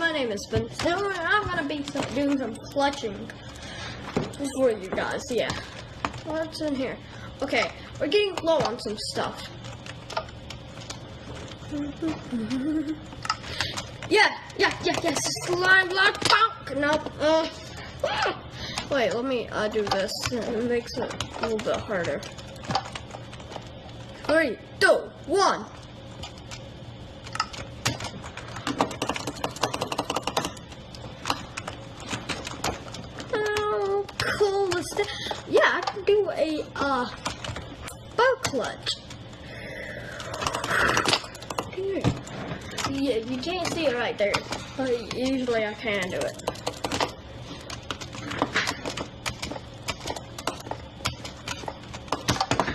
my name is Taylor, and I'm gonna be doing some clutching for you guys. Yeah. What's in here? Okay, we're getting low on some stuff. yeah, yeah, yeah, yes. Slime block bonk. Nope. Uh, ah. Wait, let me uh, do this. It makes it a little bit harder. Three, two, one. How cool is that? Yeah, I can do a uh, bow clutch. Yeah, you can't see it right there, but usually I can do it.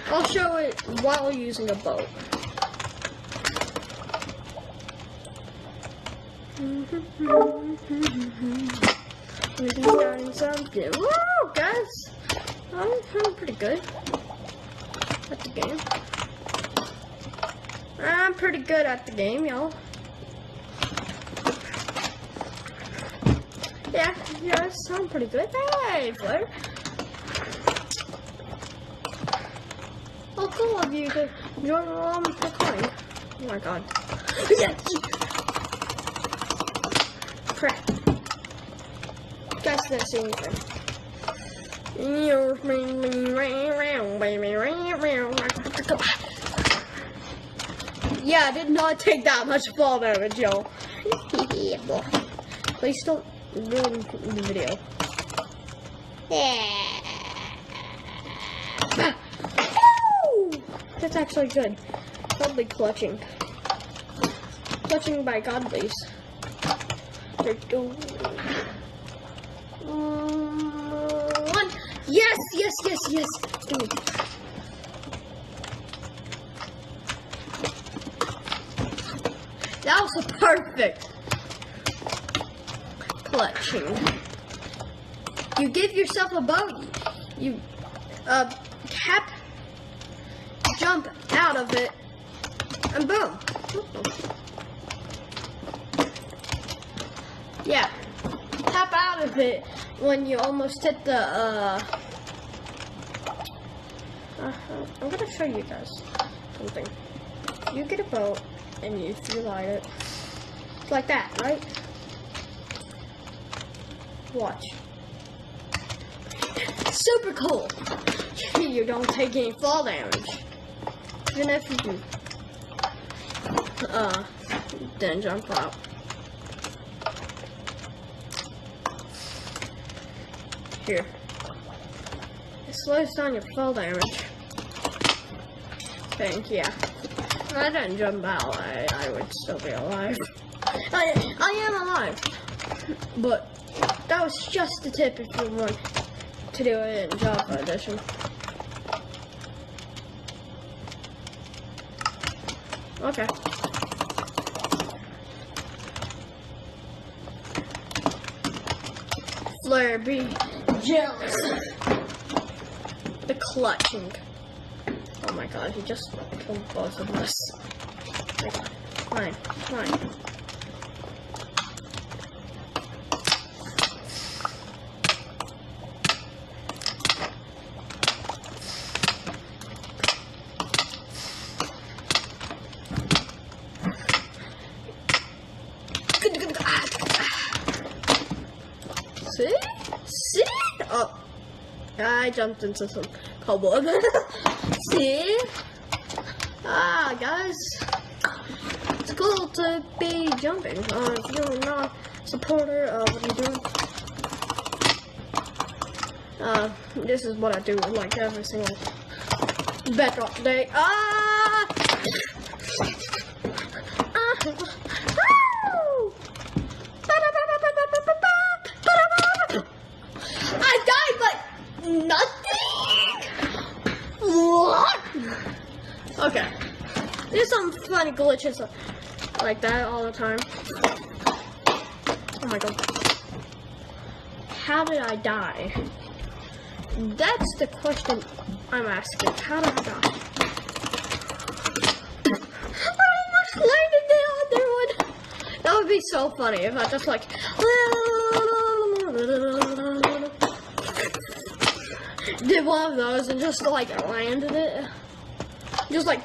I'll show it while using a boat. We're starting something. Woo, guys! I'm, I'm pretty good at the game. I'm pretty good at the game, y'all. Yeah, yes, I'm pretty good. Hey, Flare. Oh, cool of you to join along for coin. Oh my god. Yes! Crap. Guys didn't see anything. Yeah, I did not take that much fall damage, y'all. Please don't ruin the video. Yeah. That's actually good. Godly clutching. Clutching by godlies. We go. Yes, yes, yes, yes. That was a perfect clutching. You give yourself a boat. You uh, tap, jump out of it, and boom. Yeah, tap out of it when you almost hit the. Uh, uh, I'm gonna show you guys something. You get a boat and you fly it it's like that, right? Watch. Super cool. you don't take any fall damage. Even if you do. uh then jump out. Here. It slows down your fall damage. Think, yeah. If I didn't jump out, I, I would still be alive. I, I am alive. But that was just a tip if you want to do it in Java Edition. Okay. Flare be jealous. The clutching. Oh my god, he just killed both of us. Fine, fine. See? See? Oh. I jumped into some cobweb. See? Ah, guys. It's cool to be jumping. Uh, if you're not a supporter, uh, what you doing? Uh, this is what I do like every single bedrock day. Ah! Woo! I died, but nothing. What? Okay. There's some funny glitches uh, like that all the time. Oh my god. How did I die? That's the question I'm asking. How did I die? I almost landed the other one. That would be so funny if I just like. Did one of those and just like landed it. Just like,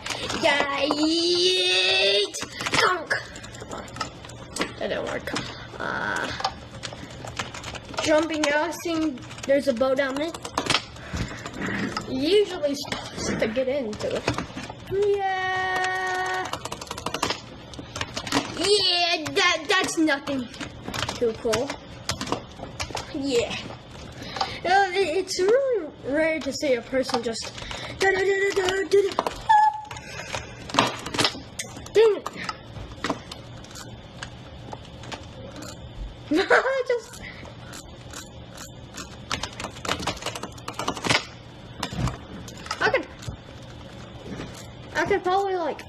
yeet, dunk. That didn't work. Uh, jumping out, seeing there's a boat down there. Usually supposed to get into it. Yeah. Yeah, that that's nothing too cool. Yeah. Uh, it- it's really rare to see a person just. da- da- da- da- da. Dang it. just. I could. I could probably like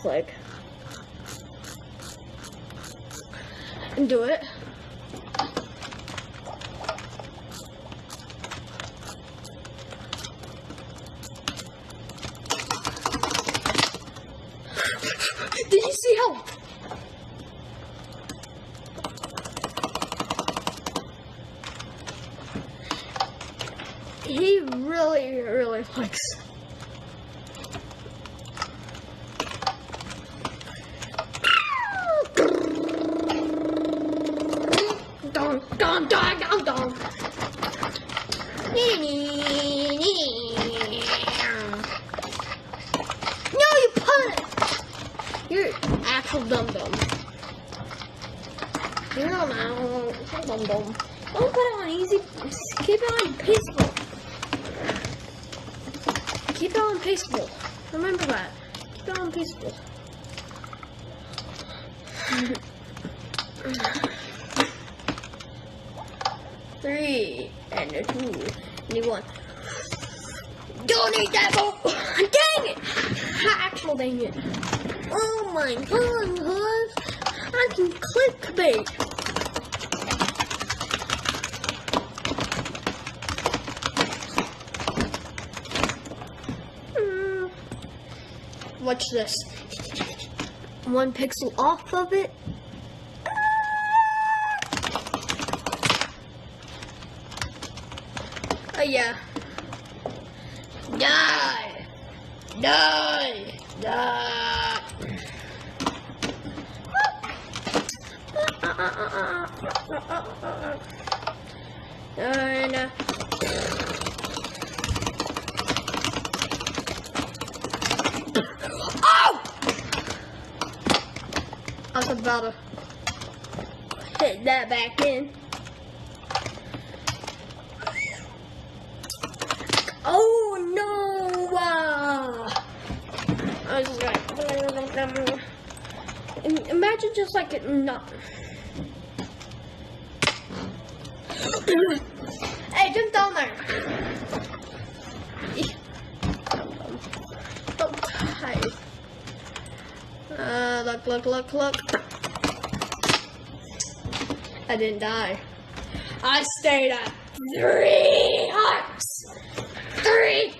click and do it. Did you see how? He really, really likes. Actual dum dum. You're not dum dum. Don't put it on easy. Keep it on peaceful. Keep it on peaceful. Remember that. Keep it on peaceful. Three and a two and one. Don't eat that ball! Dang it! Actual dang it. Oh my god, guys. I can clickbait. Mm. Watch this. One pixel off of it. Oh yeah. Die! Die! And uh, oh! I was about to hit that back in. Oh no! Uh, I was just like, Imagine just like it not. hey, jump down there. Oh, hi. Uh, look, look, look, look. I didn't die. I stayed at three hearts. Three.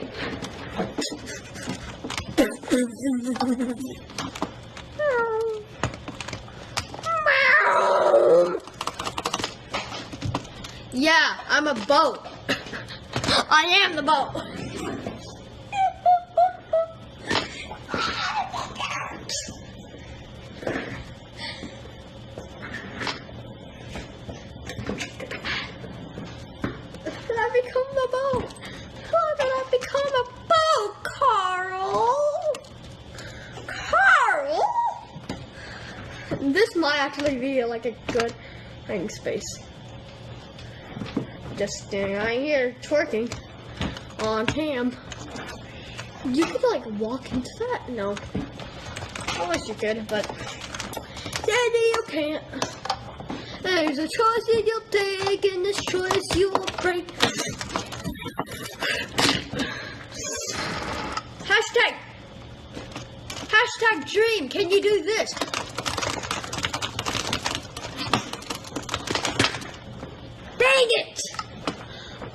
Yeah, I'm a boat. I am the boat. This might actually be like a good hiding space. Just standing right here, twerking on ham. You could like walk into that? No. I wish you could, but sadly you can't. There's a choice that you'll take, and this choice you will break. Hashtag. Hashtag dream. Can you do this? Dang it!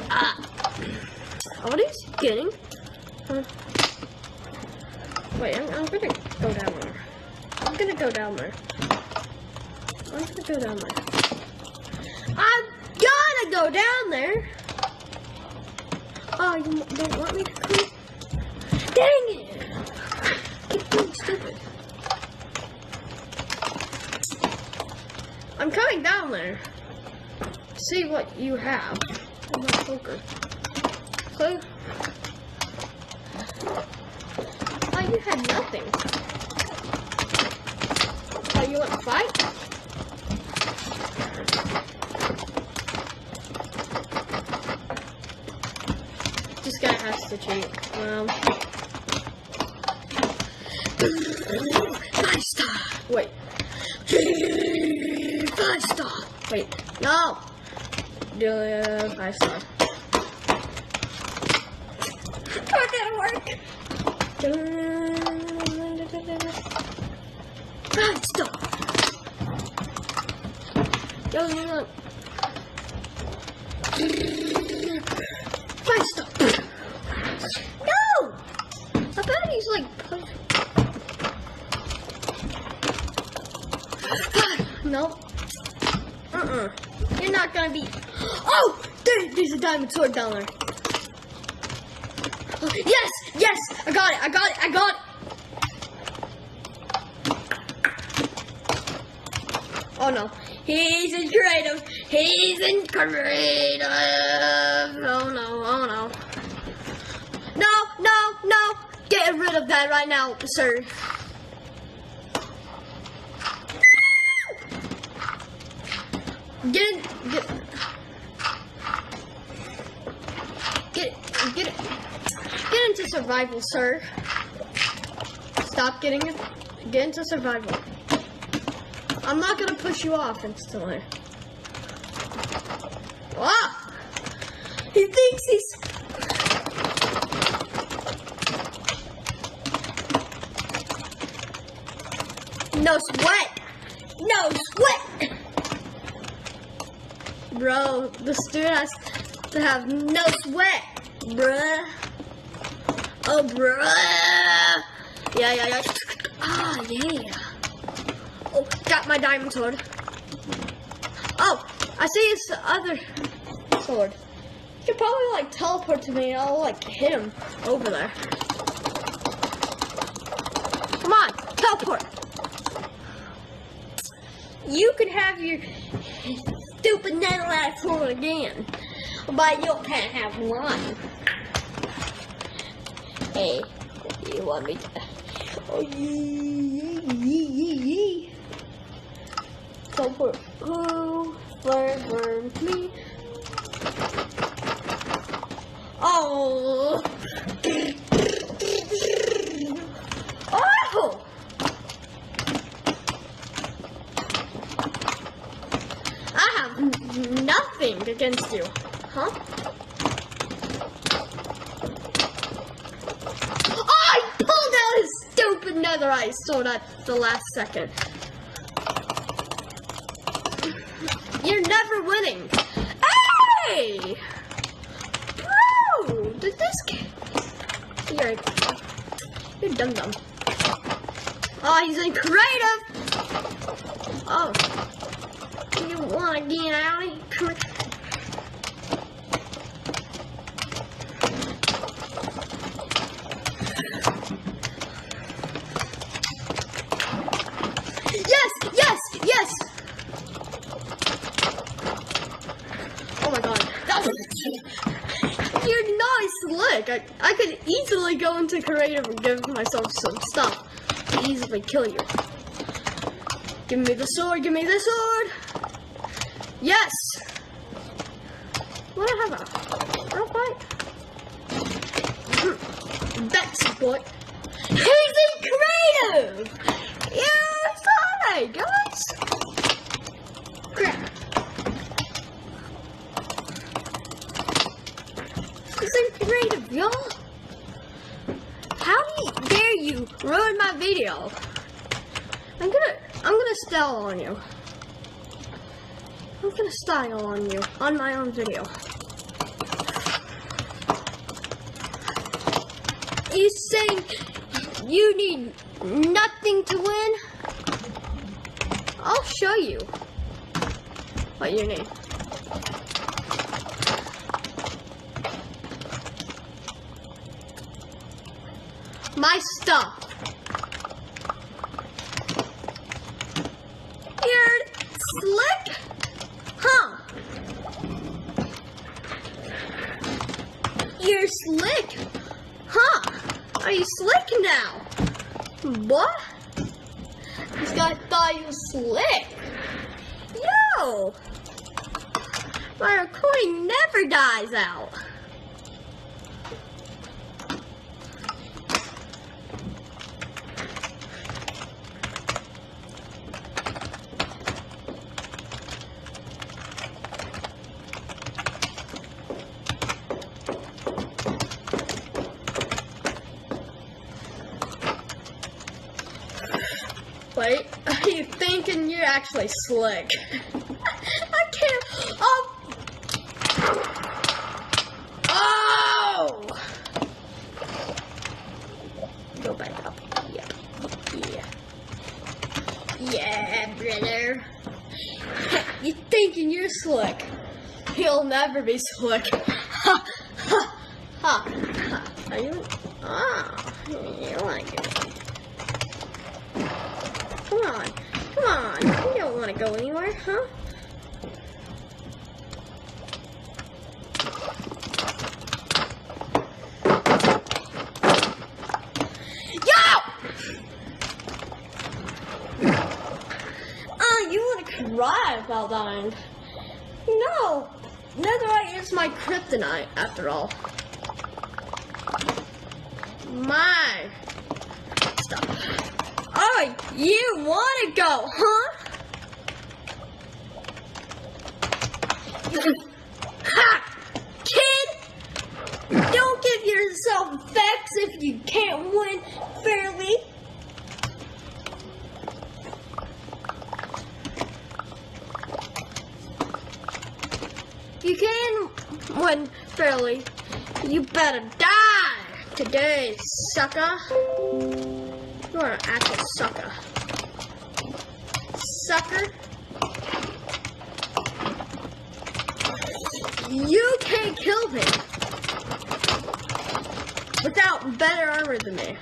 Uh, what is he getting? Huh? Wait, I'm, I'm gonna go down there. I'm gonna go down there. I'm gonna go down there. I'm gonna go down there. Oh, you don't want me to come? Dang it! Keep being stupid. I'm coming down there. See what you have. I'm not poker. So, oh, you had nothing. Oh, you want to fight? This guy has to cheat. Um, five star. Wait. Five star. Wait. No. Do five star. That didn't work. Star. Yo, know. Five star. No! I bet he's like. push- Nope. Uh-uh. You're not gonna be. Oh! There, there's a diamond sword down there. Oh, yes! Yes! I got it! I got it! I got it! Oh no. He's in creative. He's in creative. Oh no. Oh no. No, no, no. Get rid of that right now, sir. Get get, get, get, get into survival, sir. Stop getting. Get into survival. I'm not gonna push you off instantly. Ah! He thinks he's. No sweat! No sweat! Bro, the student has to have no sweat, bruh. Oh, bruh. Yeah, yeah, yeah. Ah, yeah. Got my diamond sword. Oh, I see his other sword. He could probably like teleport to me and I'll like hit him over there. Come on, teleport. You can have your stupid netherite sword again, but you can't have one. Hey, you want me to? Oh, yee, yee, yee, yee. Teleport. Oh, learn, learn, me. Oh. Oh. I have nothing against you, huh? I pulled out his stupid netherite sword at the last second. You're never winning. Hey! Bro! Did this get... You're... You're dumb dumb. Oh, he's in creative! Oh. You wanna get out of here? Come here. Yes! Yes! Yes! Oh my god. That was... You're not slick. I, I could go creative and give myself some stuff to easily kill you. Give me the sword, give me the sword! Yes! What do I have a real fight? Hmm. That's what. He's in creative! Yeah, saw guys! Crap. He's creative, y'all! You, ruined my video? I'm gonna, I'm gonna style on you. I'm gonna style on you on my own video. You saying you need nothing to win? I'll show you. What your name? My stuff. You're slick, huh? You're slick, huh? Are you slick now? What? This guy thought you was slick. Yo! My recording never dies out. Wait, are you thinking you're actually slick? I can't. Oh! Oh! Go back up. Yeah. Yeah. Yeah, brother. you thinking you're slick? You'll never be slick. Ha! Ha! Ha! ha. Are you? Ah, you like it. Come on. Come on. You don't want to go anywhere, huh? Yo! Oh, you want to cry dying? No. Netherite is my kryptonite, after all. My stuff. Oh, you want to go, huh? ha! Kid! Don't give yourself vex if you can't win fairly. You can win fairly. You better die today, sucker. You are an actual sucker. Sucker. You can't kill me without better armor than me.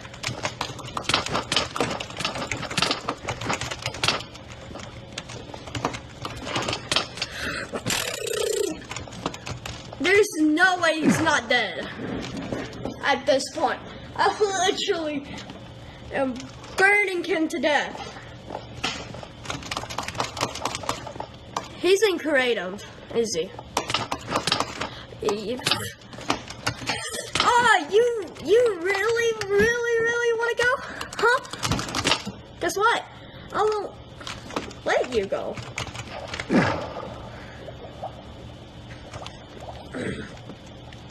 There's no way he's not dead at this point. I literally am burning him to death. He's in creative, is he? Eve. Oh, you you really, really, really want to go? Huh? Guess what? I won't let you go.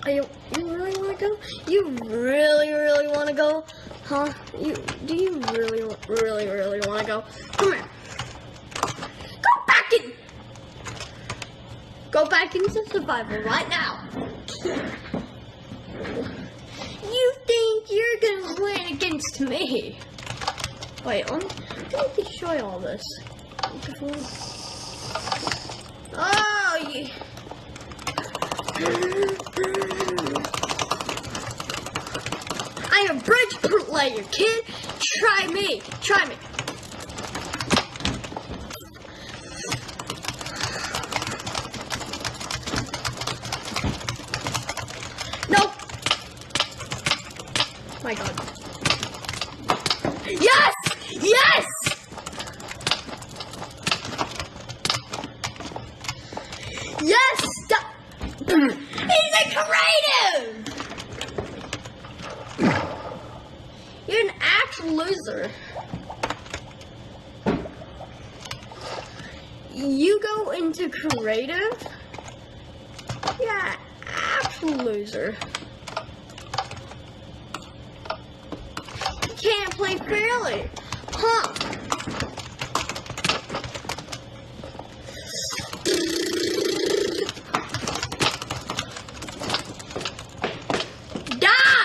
Are you you really want to go? You really, really want to go? Huh? You do you really, really, really want to go? Come here. Go back in. Go back into survival right now. You think you're gonna win against me? Wait, let me, let me destroy all this. Oh, you. I am bridge player, kid. Try me. Try me. Nope. My god. Yes! Yes! Stop. He's a creative! You're an actual loser. You go into creative? Yeah, actual loser. You can't play fairly. Huh? Die!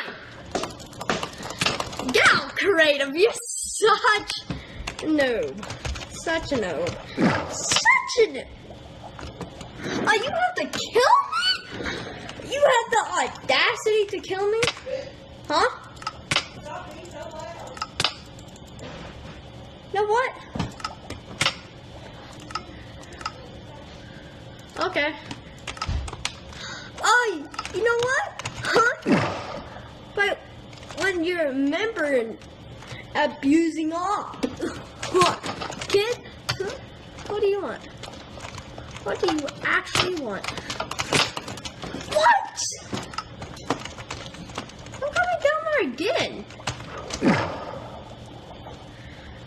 Out, creative. You're such a noob. such a noob. Such a noob. Oh, you have to kill me? You have the audacity to kill me? Huh? You know what? Okay. Oh, you know what? Huh? But you're a member and abusing off. What? Kid? What do you want? What do you actually want? What? I'm coming down there again.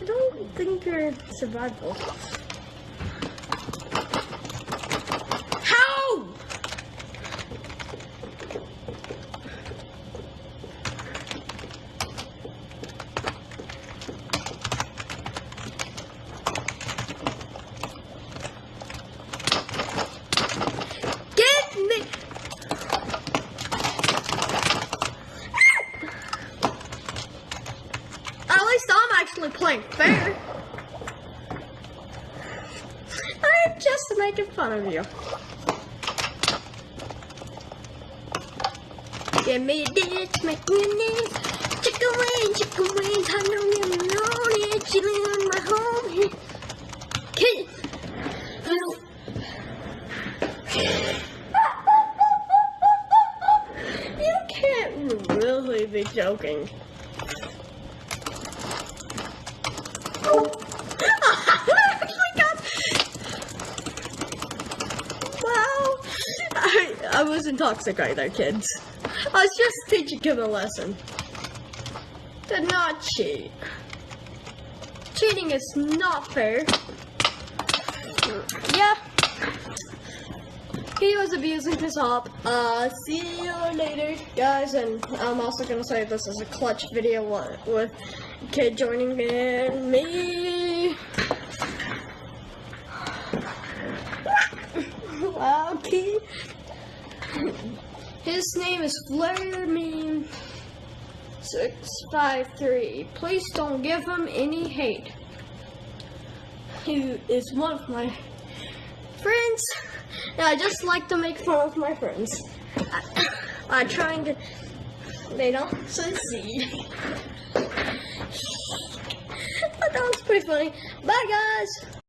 I don't think you're survivable. How? Get me! At least I'm actually playing fair. I'm just fun of you. Give me this, make me this. Chicken wings, chicken wings, I know you know it. Chilling on my home here. You can't really be joking. Wow. I, I wasn't toxic either, kids. I was just teaching him a lesson. To not cheat. Cheating is not fair. Yeah. He was abusing his hop. Uh, see you later, guys. And I'm also gonna say this is a clutch video with kid joining in me. wow, kid. His name is Flare Meme six five three. Please don't give him any hate. He is one of my friends. And I just like to make fun of my friends. I, I try and get. They don't succeed. that was pretty funny. Bye, guys.